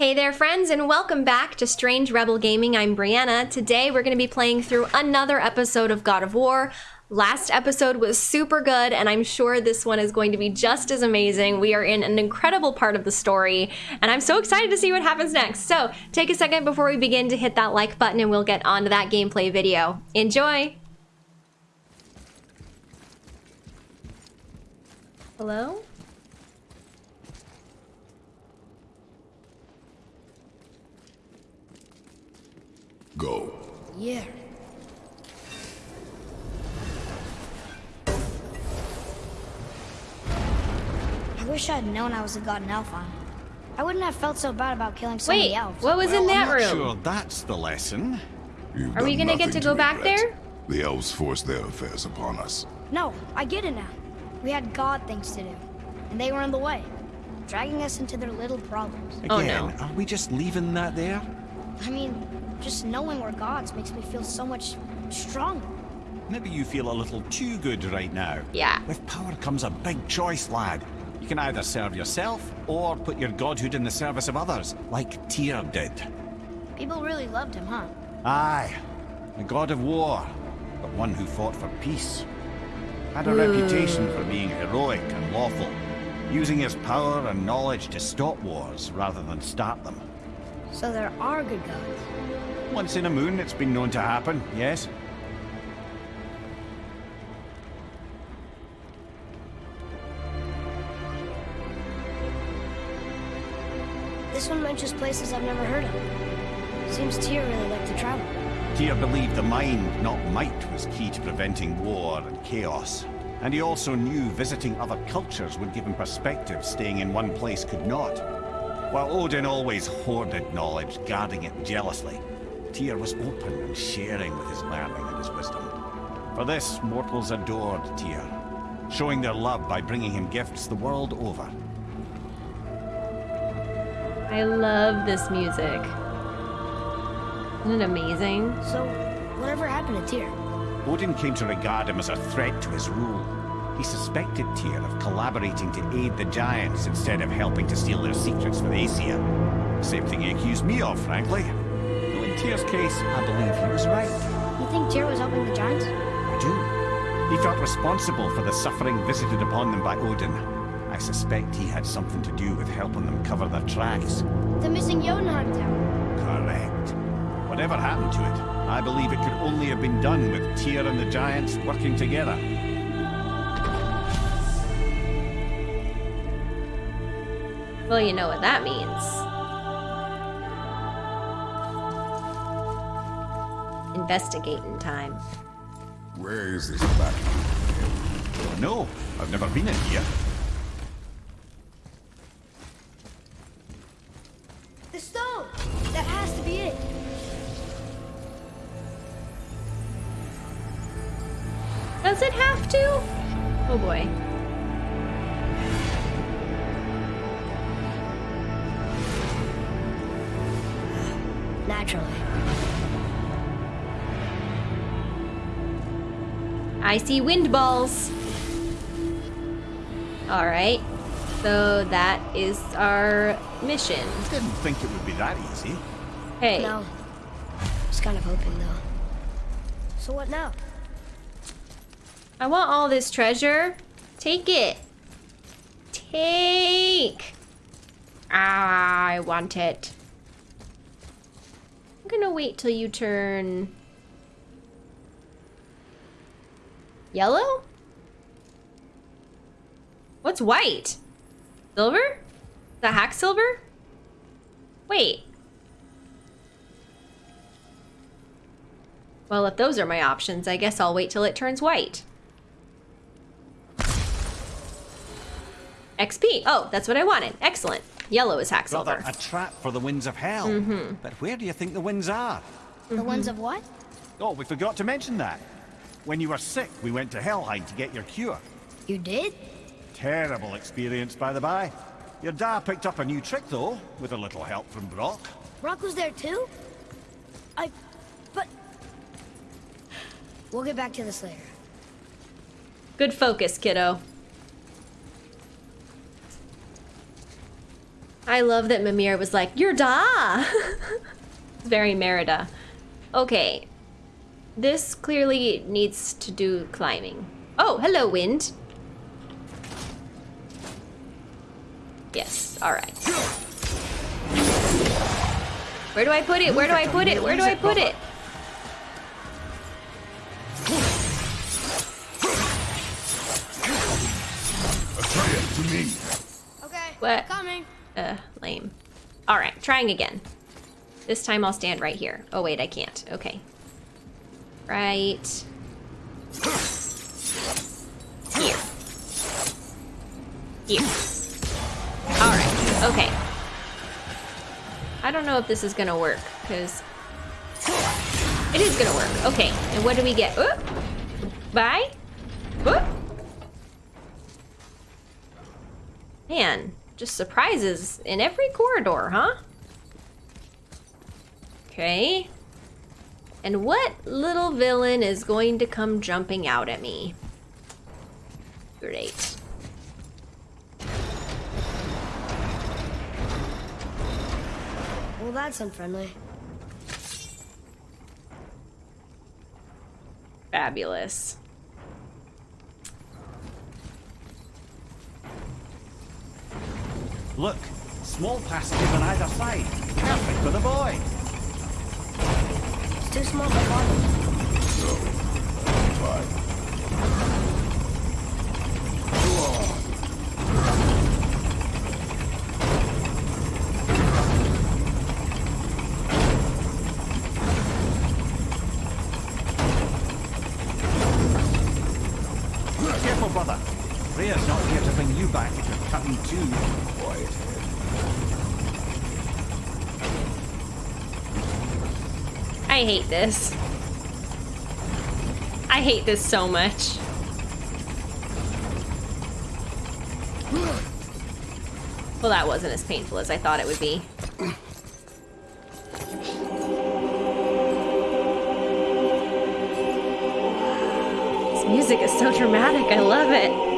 Hey there, friends, and welcome back to Strange Rebel Gaming. I'm Brianna. Today, we're going to be playing through another episode of God of War. Last episode was super good, and I'm sure this one is going to be just as amazing. We are in an incredible part of the story, and I'm so excited to see what happens next. So, take a second before we begin to hit that like button, and we'll get on to that gameplay video. Enjoy! Hello? Go. Yeah. I wish I'd known I was a god in Alfheim. I wouldn't have felt so bad about killing so Wait, many elves. what was in Well, I'm that not room? Sure, that's the lesson. You've Are we gonna get nothing to go back regret. there? The elves forced their affairs upon us. No, I get it now. We had god things to do, and they were in the way, dragging us into their little problems. Oh, Again, no. are we just leaving that there? I mean, just knowing we're gods makes me feel so much stronger. Maybe you feel a little too good right now. Yeah. With power comes a big choice, lad. You can either serve yourself or put your godhood in the service of others, like Tyr did. People really loved him, huh? Aye, a god of war, but one who fought for peace. Had a Hmm. reputation for being heroic and lawful, using his power and knowledge to stop wars rather than start them. So there are good gods. Once in a moon, it's been known to happen, yes? This one mentions places I've never heard of. Seems Tyr really liked to travel. Tyr believed the mind, not might, was key to preventing war and chaos. And he also knew visiting other cultures would give him perspective staying in one place could not. While Odin always hoarded knowledge, guarding it jealously, Tyr was open and sharing with his learning and his wisdom. For this, mortals adored Tyr, showing their love by bringing him gifts the world over. I love this music. Isn't it amazing? So, whatever happened to Tyr? Odin came to regard him as a threat to his rule. He suspected Tyr of collaborating to aid the Giants instead of helping to steal their secrets from the Aesir. Same thing he accused me of, frankly. Though in Tyr's case, I believe he was right. You think Tyr was helping the giants? I do. He felt responsible for the suffering visited upon them by Odin. I suspect he had something to do with helping them cover their tracks. The missing Jotunheim. Correct. Whatever happened to it, I believe it could only have been done with Tyr and the Giants working together. Well, you know what that means. Investigating time. Where is this back? Uh, no, I've never been in here. I see wind balls. All right. So that is our mission. Didn't think it would be that easy. Hey. No. Was kind of hoping though. So what now? I want all this treasure. Take it. Take. Ah, I want it. I'm gonna wait till you turn yellow. What's white? Silver? The hack silver? Wait. Well, if those are my options, I guess I'll wait till it turns white. XP. Oh, that's what I wanted. Excellent. Yellow is hack silver. Rather a trap for the winds of hell. Mm -hmm. But where do you think the winds are? The winds of what? Oh, we forgot to mention that. When you were sick, we went to Helheim to get your cure. You did? Terrible experience, by the by. Your dad picked up a new trick, though, with a little help from Brok. Brok was there too? I... but... We'll get back to this later. Good focus, kiddo. I love that Mimir was like, You're da! Very Merida. Okay. This clearly needs to do climbing. Oh, hello, wind. Yes, alright. Where do I put it? Where do I put it? Where do I put it? Atreus, to me. Okay. What? Coming. Uh, lame. Alright, trying again. This time I'll stand right here. Oh wait, I can't. Okay. Right. Here. Here. Alright, okay. I don't know if this is gonna work, because... It is gonna work. Okay, and what do we get? Oop. Bye. Oop. Man, just surprises in every corridor, huh? Okay. And what little villain is going to come jumping out at me? Great. Well, that's unfriendly. Fabulous. Look, small passages on either side. Perfect for the boy. Too small for bottom. So, fine. Careful, I hate this. I hate this so much. Well, that wasn't as painful as I thought it would be. This music is so dramatic. I love it.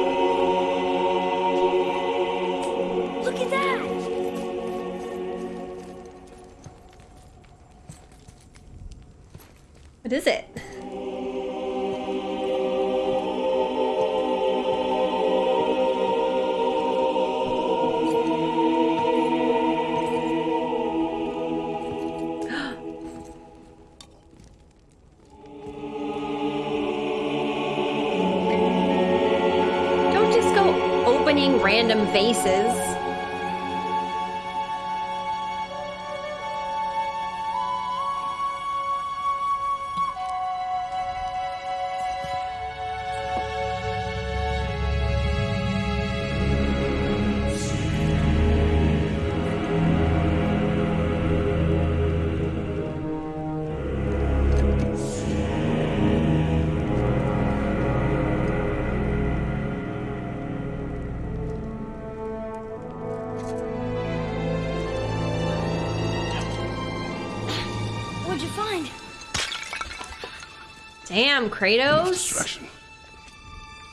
Random vases. Damn, Kratos. Distraction.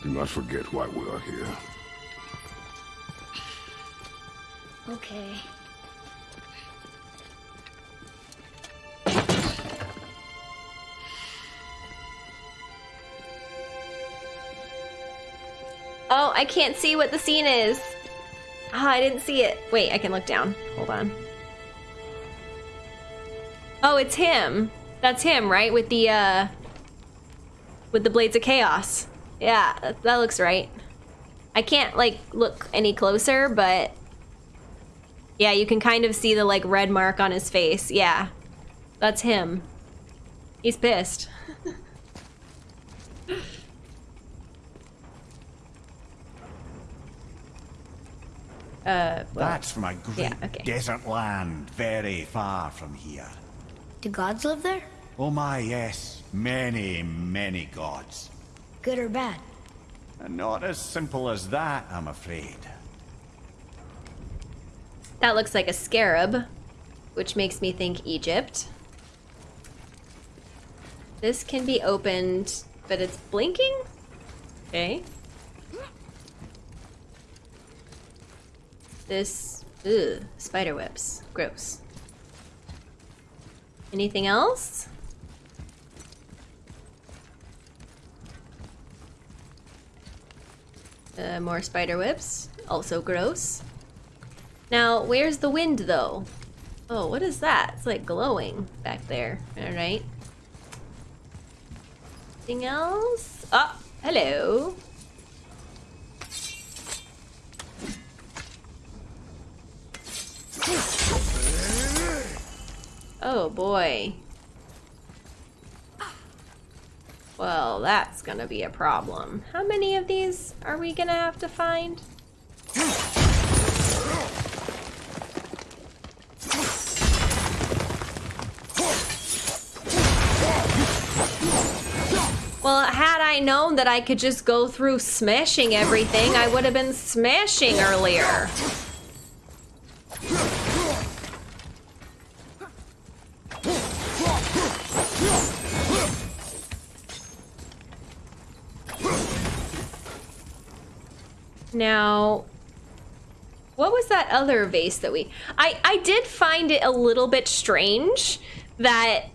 Do not forget why we are here. Okay. Oh, I can't see what the scene is. Ah, I didn't see it. Wait, I can look down. Hold on. Oh, it's him. That's him, right? With the uh with the blades of chaos. Yeah, that, that looks right. I can't like look any closer, but yeah, you can kind of see the like red mark on his face. Yeah. That's him. He's pissed. uh, well, That's from a great Yeah, okay. desert land very far from here. Do gods live there? Oh my, yes. Many, many gods. Good or bad? And not as simple as that, I'm afraid. That looks like a scarab, which makes me think Egypt. This can be opened, but it's blinking? Okay. This Ugh, spider webs. Gross. Anything else? Uh, more spider webs. Also gross. Now, where's the wind though? Oh, what is that? It's like glowing back there. Alright. Anything else? Oh, hello. Oh boy. Well, that's gonna be a problem. How many of these are we gonna have to find? Well, had I known that I could just go through smashing everything, I would have been smashing earlier. Now, what was that other vase that we... I, I did find it a little bit strange that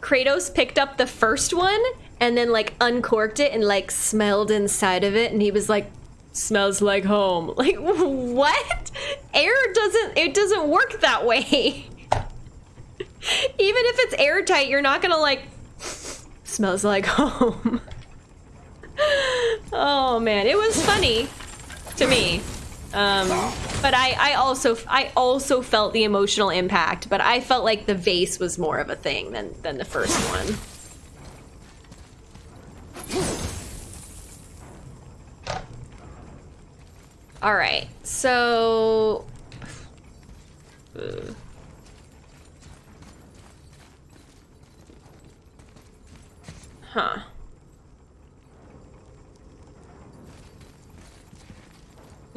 Kratos picked up the first one and then like uncorked it and like smelled inside of it and he was like, smells like home. Like, what? Air doesn't, it doesn't work that way. Even if it's airtight, you're not gonna like, smells like home. oh man, it was funny to me. Um, but I, I also, I also felt the emotional impact. But I felt like the vase was more of a thing than than the first one. All right, so. Uh. Huh.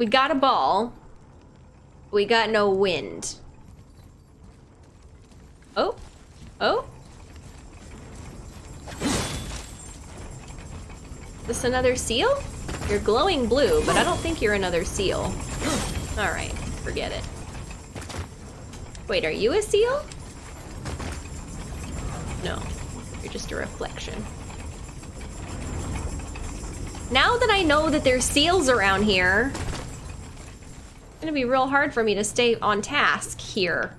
We got a ball. We got no wind. Oh. Oh. This another seal? You're glowing blue, but I don't think you're another seal. Alright, forget it. Wait, are you a seal? No, you're just a reflection. Now that I know that there's seals around here, gonna be real hard for me to stay on task here.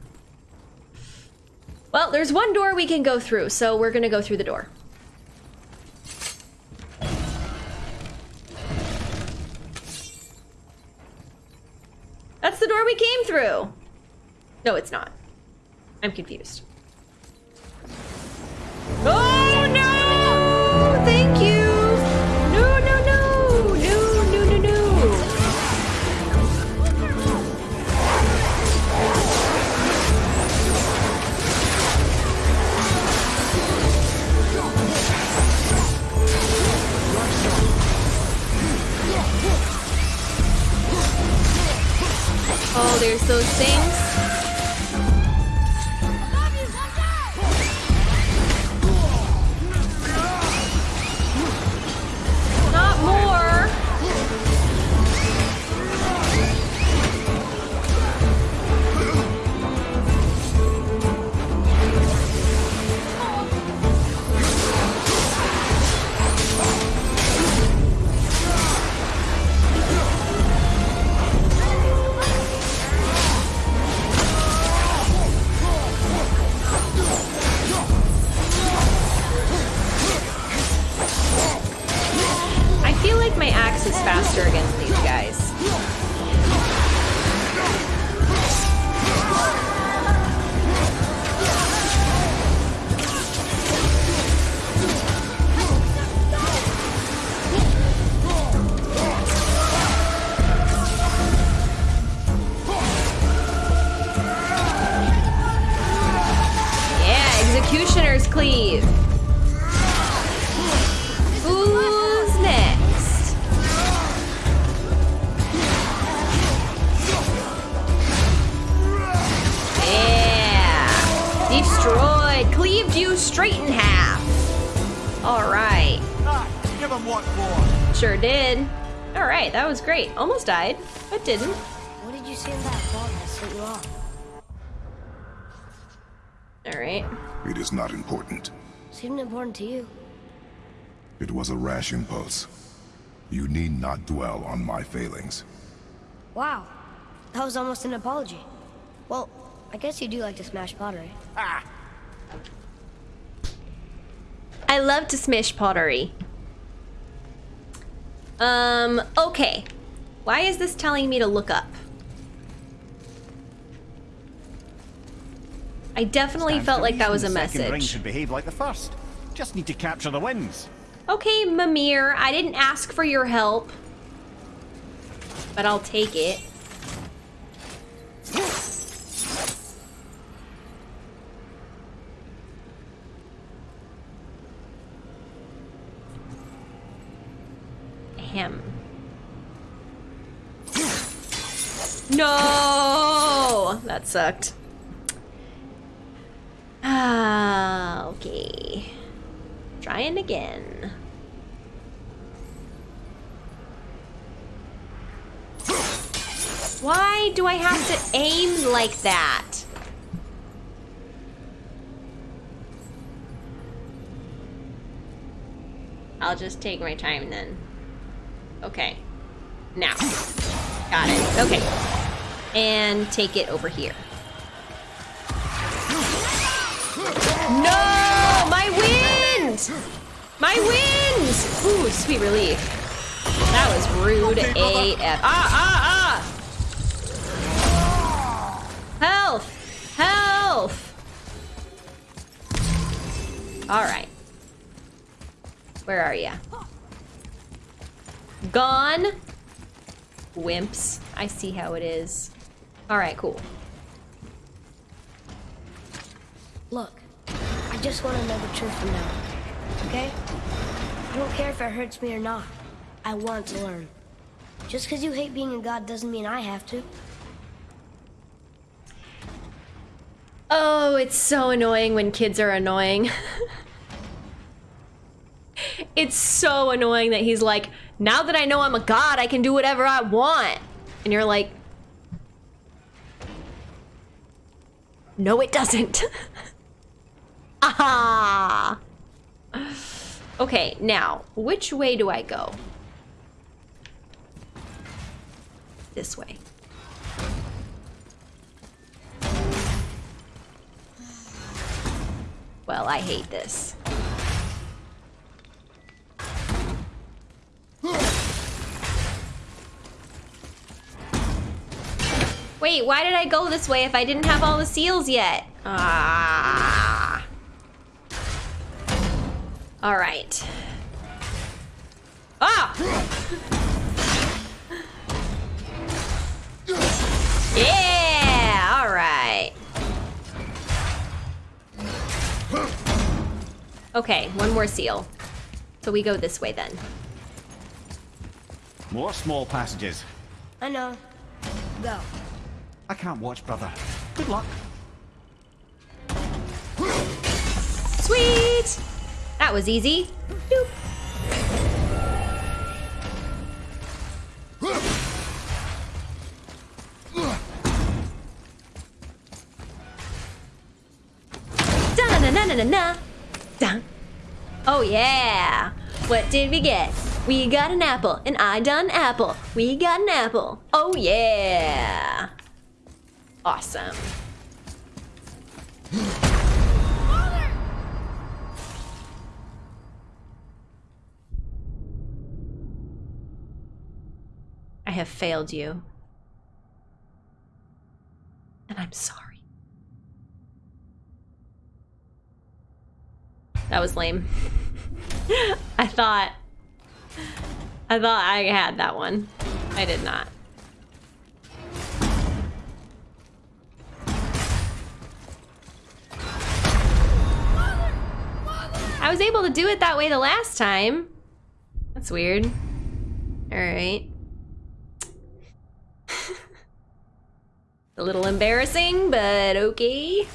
Well, there's one door we can go through, so we're gonna go through the door. That's the door we came through. No, it's not. I'm confused. Oh There's those things. Like my axe is faster against these guys. Yeah, Executioner's Cleave. Straight in half. All right. Ah, give him what for. Sure did. All right, that was great. Almost died, but didn't. What did you say to that ball, miss? sent you off. All right. It is not important. Seemed important to you. It was a rash impulse. You need not dwell on my failings. Wow. That was almost an apology. Well, I guess you do like to smash pottery. I love to smash pottery. Um, okay. Why is this telling me to look up? I definitely Stands felt like that was a the second ring message. should behave like the first. Just need to capture the winds. Okay, Mimir, I didn't ask for your help. But I'll take it. Him. No! That sucked. Ah, okay. Trying again. Why do I have to aim like that? I'll just take my time then. Okay. Now. Got it. Okay. And take it over here. No! My wind! My wind! Ooh, sweet relief. That was rude Okay. AF. Ah, ah, ah! Health! Health! Alright. Where are ya? Gone? Wimps. I see how it is. Alright, cool. Look, I just want to know the truth from now. on, Okay? I don't care if it hurts me or not. I want to learn. Just because you hate being a god doesn't mean I have to. Oh, it's so annoying when kids are annoying. it's so annoying that he's like, now that I know I'm a god, I can do whatever I want. And you're like, no, it doesn't. Aha! Okay, now, which way do I go? This way. Well, I hate this. Wait, why did I go this way if I didn't have all the seals yet? Ah. All right. Ah! Yeah, all right. Okay, one more seal. So we go this way then. More small passages. I know. Go. I can't watch, brother. Good luck. Sweet! That was easy. Doop. Na na na na na. Oh yeah. What did we get? We got an apple, and I done apple. We got an apple. Oh yeah. Awesome. I have failed you. And I'm sorry. That was lame. I thought. I thought I had that one. I did not. Was able to do it that way the last time. That's weird. Alright. A little embarrassing, but okay.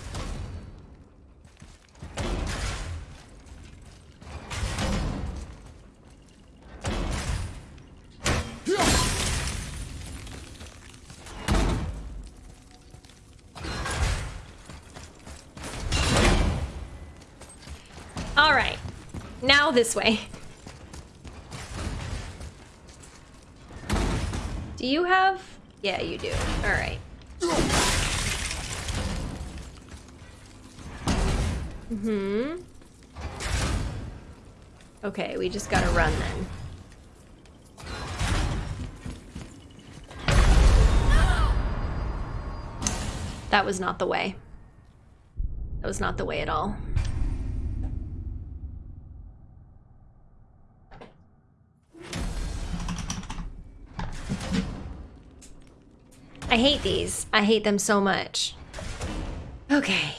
This way. Do you have? Yeah, you do. All right. Hmm. Okay, we just gotta run then. That was not the way. That was not the way at all. Hate these. I hate them so much. Okay.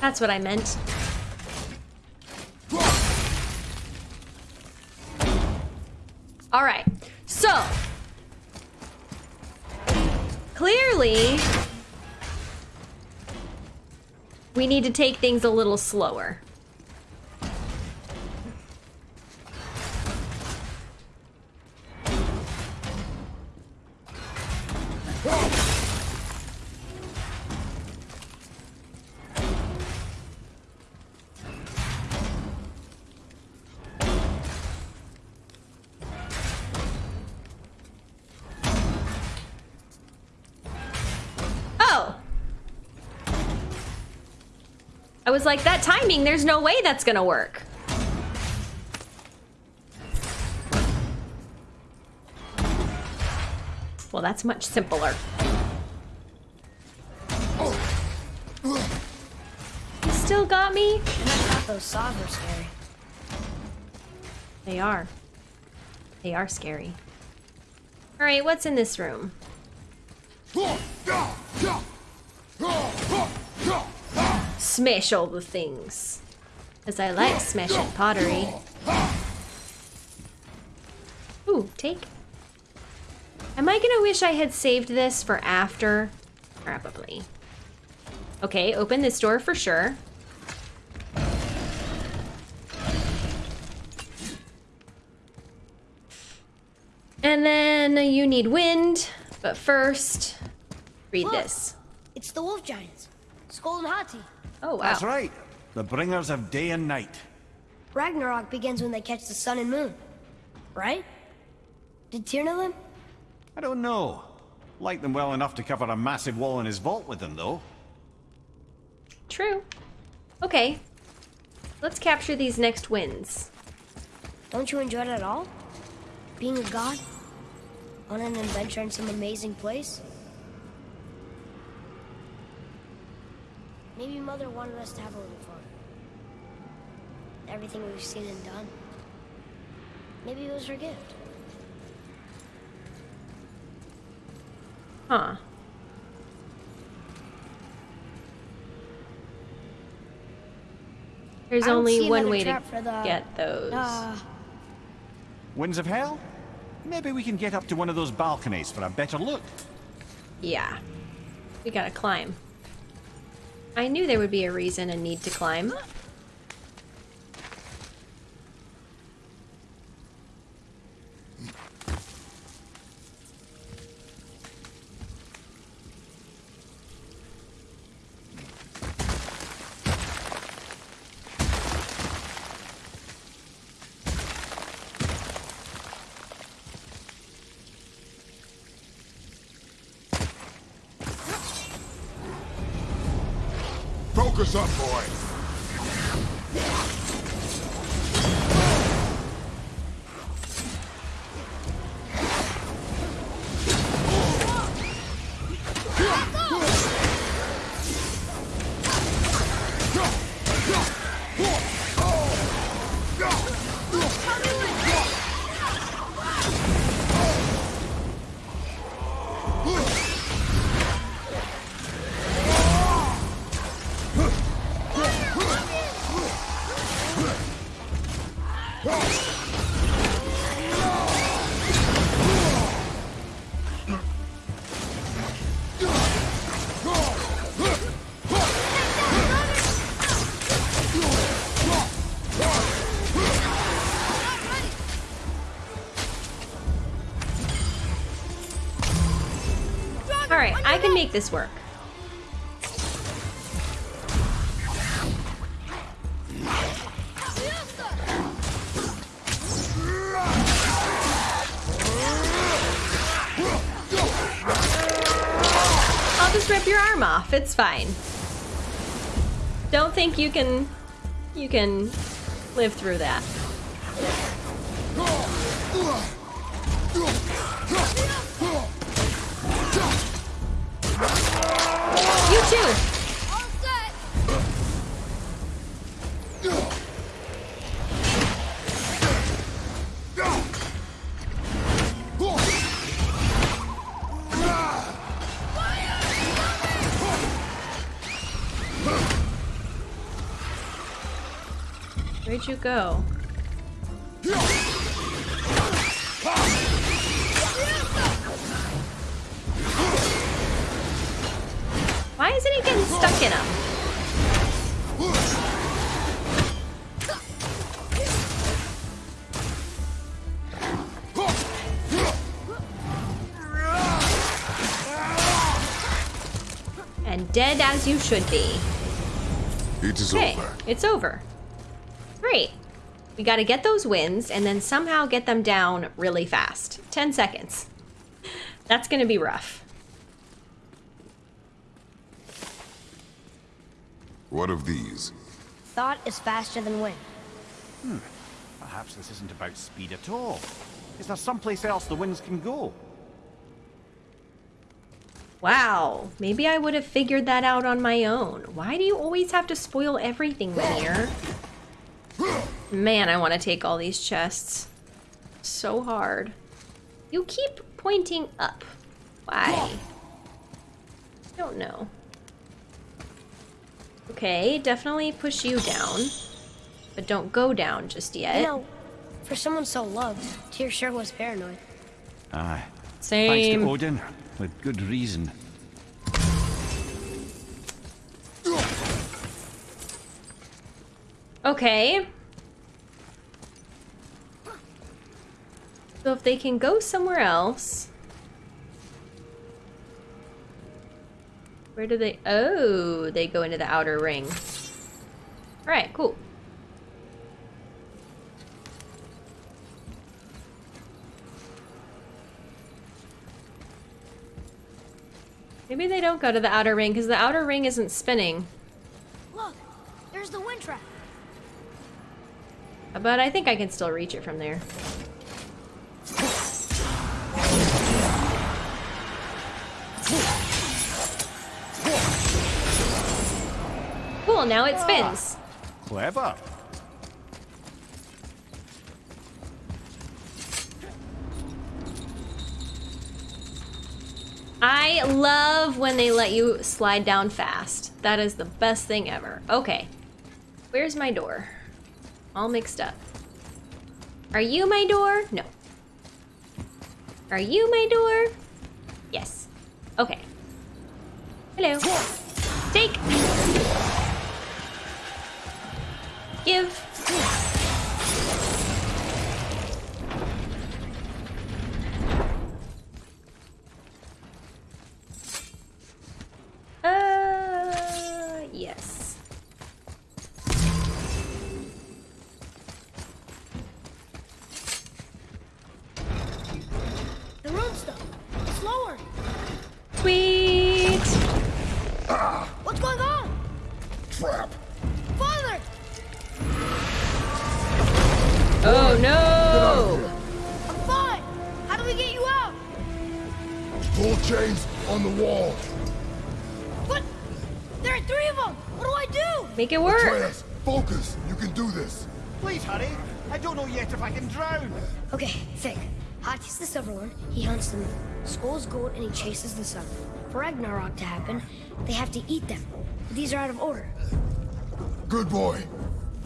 That's what I meant. All right. So, clearly, we need to take things a little slower. Was like, that timing, there's no way that's gonna work. Well, that's much simpler. You still got me? And I thought those saws were scary. They are. They are scary. Alright, what's in this room? Smash all the things. As I like smashing pottery. Ooh, take. Am I gonna wish I had saved this for after? Probably. Okay, open this door for sure. And then you need wind, but first, read Look. this. It's the wolf giants. Skoll and Hati. Oh, wow. That's right. The bringers of day and night. Ragnarok begins when they catch the sun and moon. Right? Did Tyr know them? I don't know. Like them well enough to cover a massive wall in his vault with them, though. True. Okay. Let's capture these next wins. Don't you enjoy it at all? Being a god? On an adventure in some amazing place? Maybe Mother wanted us to have a little fun. Everything we've seen and done. Maybe it was her gift. Huh. There's only one way to for the- get those. Uh, Winds of Hell? Maybe we can get up to one of those balconies for a better look. Yeah. We gotta climb. I knew there would be a reason and need to climb. make this work. I'll just rip your arm off. It's fine. Don't think you can... you can live through that. Where'd you go? Why isn't he getting stuck in him? And dead as you should be. It is Okay, over. it's over. Great. We gotta get those wins and then somehow get them down really fast. 10 seconds. That's gonna be rough. What of these? Thought is faster than wind. Hmm. Perhaps this isn't about speed at all. Is there someplace else the winds can go? Wow, maybe I would have figured that out on my own. Why do you always have to spoil everything, Rainier? Man, I want to take all these chests. So hard. You keep pointing up. Why? Don't know. Okay, definitely push you down. But don't go down just yet. You know, for someone so loved, Tyr sure was paranoid. Aye. Same. Thanks Same. to Odin, with good reason. Okay. So if they can go somewhere else. Where do they? Oh, they go into the outer ring. All right, cool. Maybe they don't go to the outer ring because the outer ring isn't spinning. Look, there's the wind trap. But I think I can still reach it from there. Cool, now it spins. Clever. I love when they let you slide down fast. That is the best thing ever. Okay. Where's my door? All mixed up. Are you my door? No. Are you my door? Yes. Okay. Hello. Take. Give. Skoll's gold and he chases the sun. For Ragnarok to happen, they have to eat them. But these are out of order. Good boy.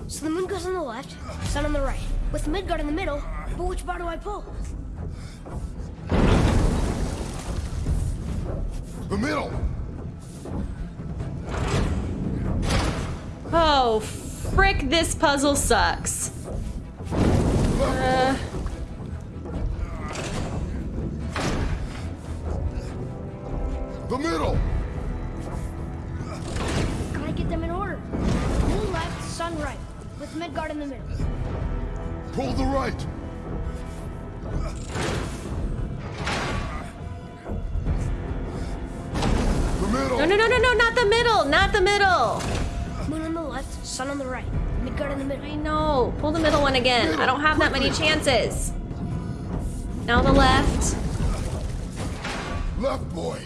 So the moon goes on the left, sun on the right. With Midgard in the middle, but which bar do I pull? The middle. Oh, frick, this puzzle sucks. Uh, I don't have that many chances. Now the left. Left boy!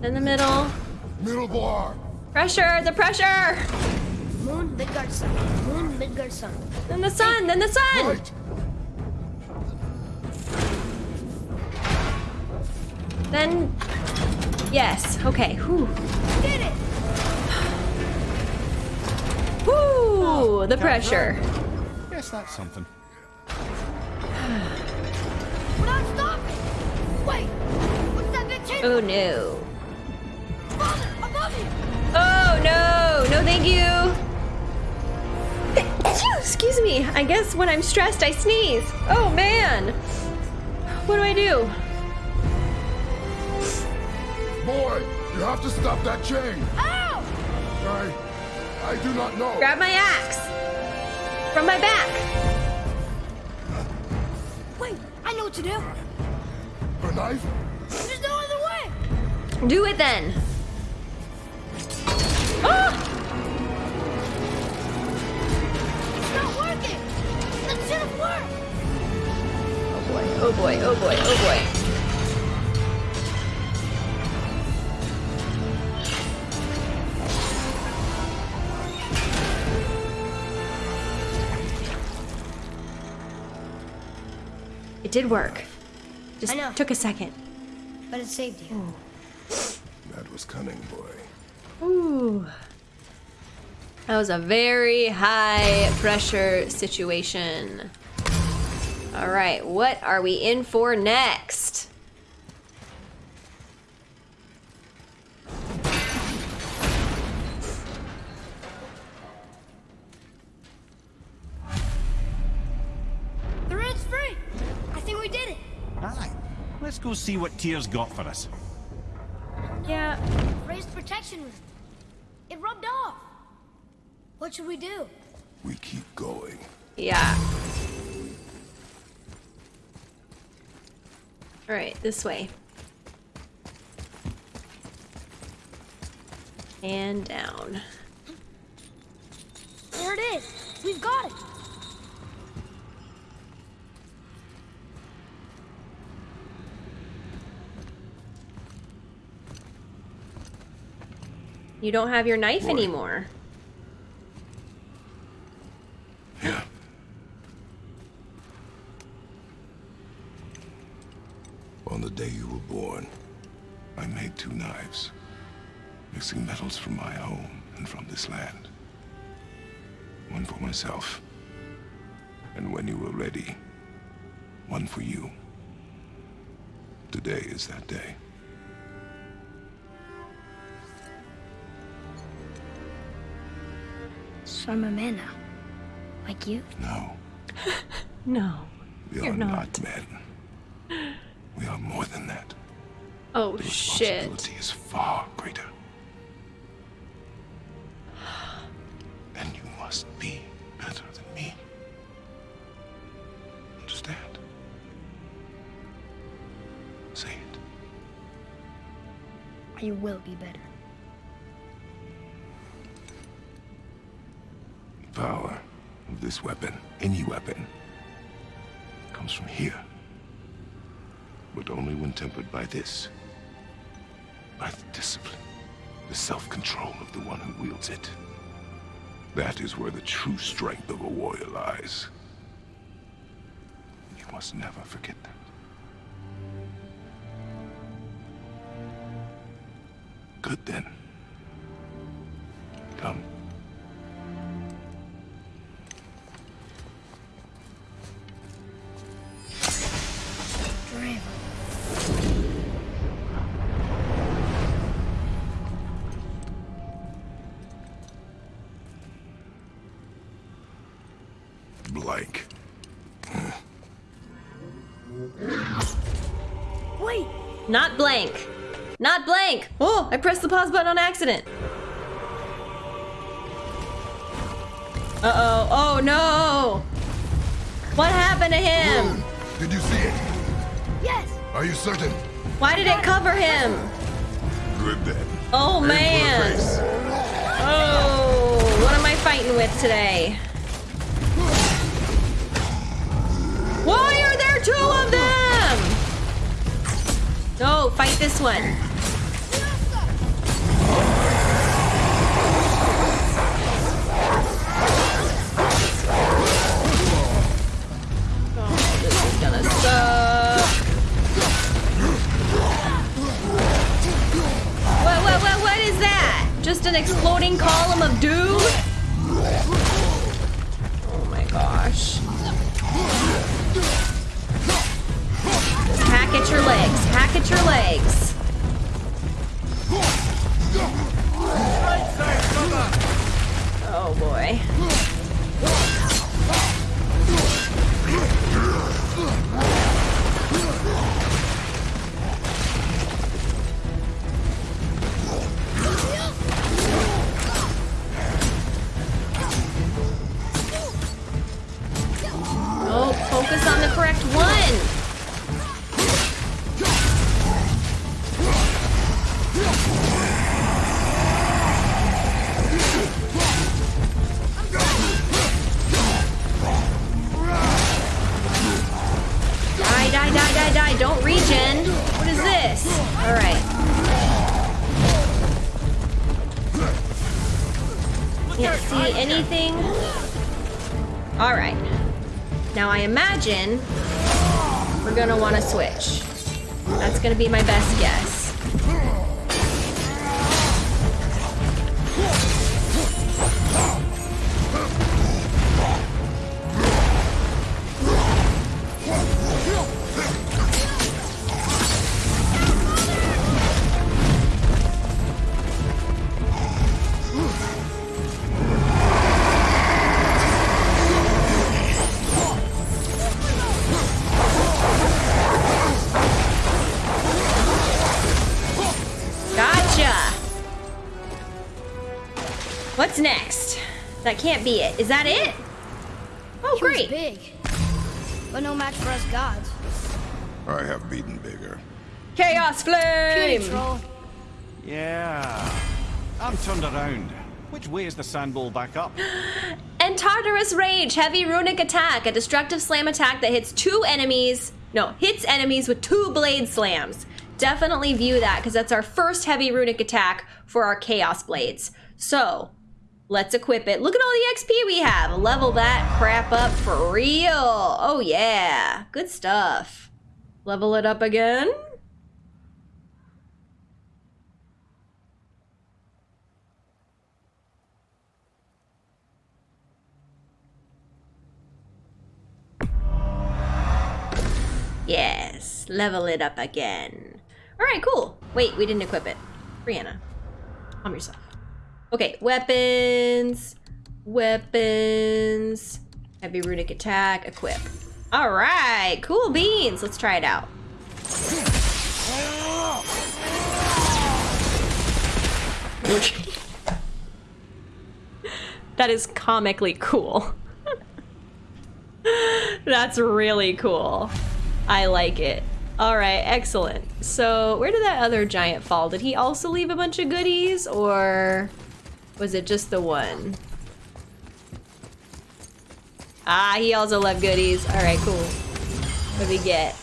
Then the middle. Middle bar! Pressure, the pressure. Moon, Midgard, sun. Moon, Midgard, sun. Then the sun, then the sun. Right! Then, yes. Okay. Whew. Did it! Whew. The pressure. Yes, that's something. We're not stopping! Wait! What's that big table? Oh no. Father, above you! Oh no. No, thank you. Excuse me. I guess when I'm stressed, I sneeze. Oh man. What do I do? Boy, you have to stop that chain! Ow! I... I do not know. Grab my axe from my back. Wait, I know what to do. A knife? There's no other way! Do it then. Ah! It's not working! That should have worked! Oh boy, oh boy, oh boy, oh boy. It did work. Just I know. took a second. But it saved you. That was cunning, boy. Ooh. That was a very high pressure situation. All right, what are we in for next? Go see what Tyr's got for us. Yeah. Raised protection was... It rubbed off! What should we do? We keep going. Yeah. All right, this way. And down. There it is! We've got it! You don't have your knife Boy. anymore. Yeah. On the day you were born, I made two knives, mixing metals from my home and from this land. One for myself, and when you were ready, one for you. Today is that day. So I'm a man now. Like you? No, No. we You're are not. not men. We are more than that. Oh The shit. responsibility is far greater. And you must be better than me. Understand? Say it. You will be better. This weapon, any weapon, comes from here. But only when tempered by this. By the discipline, the self-control of the one who wields it. That is where the true strength of a warrior lies. You must never forget blank. Not blank. Oh, I pressed the pause button on accident. Uh-oh. Oh no. What happened to him? Did you see it? Yes! Are you certain? Why did it cover him? Good then. Oh Aim for the man. Oh, what am I fighting with today? Fight this one. What, what, what, what is that? Just an exploding column of doom? At your legs. Oh boy. Oh, focus on the correct one. We're gonna want to switch. That's gonna be my best guess. That can't be it. Is that it? Oh, He great. big, but no match for us gods. I have beaten bigger. Chaos Puny flame. troll. Yeah. I'm turned around. Which way is the sandbowl back up? And Tartarus Rage, heavy runic attack, a destructive slam attack that hits two enemies. No, hits enemies with two blade slams. Definitely view that because that's our first heavy runic attack for our chaos blades. So, let's equip it. Look at all the XP we have. Level that crap up for real. Oh yeah, good stuff. Level it up again. Yes, level it up again. All right, cool. Wait, we didn't equip it. Brianna, calm yourself. Okay, weapons, weapons, heavy runic attack, equip. All right, cool beans. Let's try it out. that is comically cool. That's really cool. I like it. All right, excellent. So, where did that other giant fall? Did he also leave a bunch of goodies, or was it just the one? Ah, he also left goodies. All right, cool. What do we get?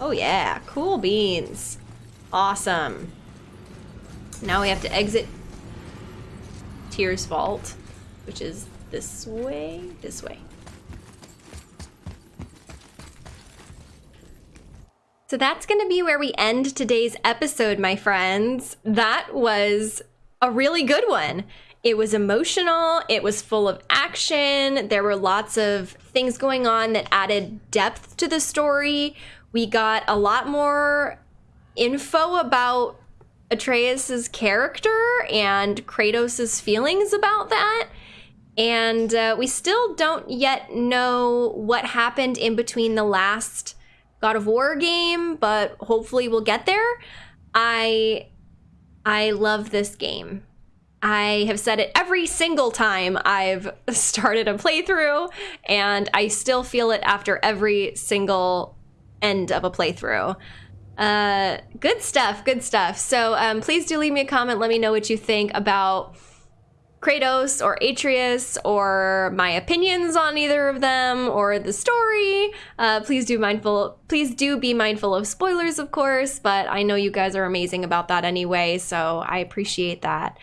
Oh yeah, cool beans. Awesome. Now we have to exit Tyr's vault, which is this way, this way. So that's going to be where we end today's episode, my friends. That was a really good one. It was emotional, it was full of action. There were lots of things going on that added depth to the story. We got a lot more info about Atreus's character and Kratos's feelings about that. And uh, we still don't yet know what happened in between the last God of War game, but hopefully we'll get there. I I love this game. I have said it every single time I've started a playthrough, and I still feel it after every single end of a playthrough. Uh, good stuff, good stuff. So um, please do leave me a comment. Let me know what you think about Kratos or Atreus or my opinions on either of them or the story. Uh, please do mindful. Please do be mindful of spoilers, of course. But I know you guys are amazing about that anyway, so I appreciate that.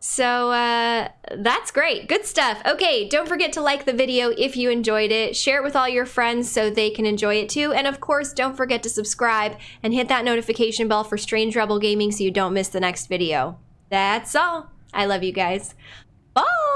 So uh, that's great. Good stuff. Okay, don't forget to like the video if you enjoyed it. Share it with all your friends so they can enjoy it too. And of course, don't forget to subscribe and hit that notification bell for Strange Rebel Gaming so you don't miss the next video. That's all. I love you guys. Bye.